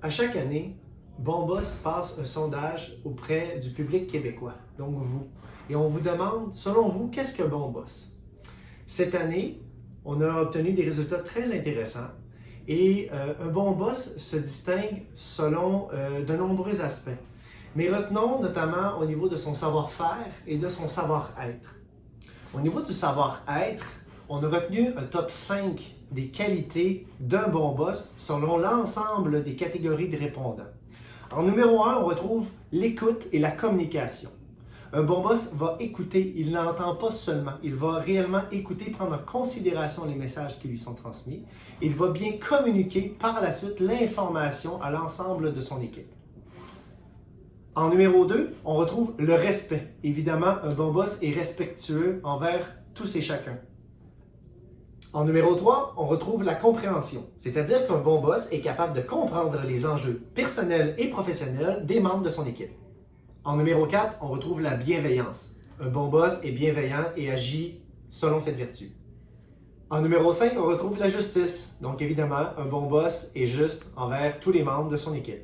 À chaque année, Bon Boss passe un sondage auprès du public québécois, donc vous. Et on vous demande, selon vous, qu'est-ce que Bon Boss? Cette année, on a obtenu des résultats très intéressants et euh, un bon boss se distingue selon euh, de nombreux aspects. Mais retenons notamment au niveau de son savoir-faire et de son savoir-être. Au niveau du savoir-être, on a retenu un top 5 des qualités d'un bon boss selon l'ensemble des catégories de répondants. En numéro 1, on retrouve l'écoute et la communication. Un bon boss va écouter, il n'entend pas seulement, il va réellement écouter, prendre en considération les messages qui lui sont transmis. Il va bien communiquer par la suite l'information à l'ensemble de son équipe. En numéro 2, on retrouve le respect. Évidemment, un bon boss est respectueux envers tous et chacun. En numéro 3, on retrouve la compréhension, c'est-à-dire qu'un bon boss est capable de comprendre les enjeux personnels et professionnels des membres de son équipe. En numéro 4, on retrouve la bienveillance. Un bon boss est bienveillant et agit selon cette vertu. En numéro 5, on retrouve la justice. Donc évidemment, un bon boss est juste envers tous les membres de son équipe.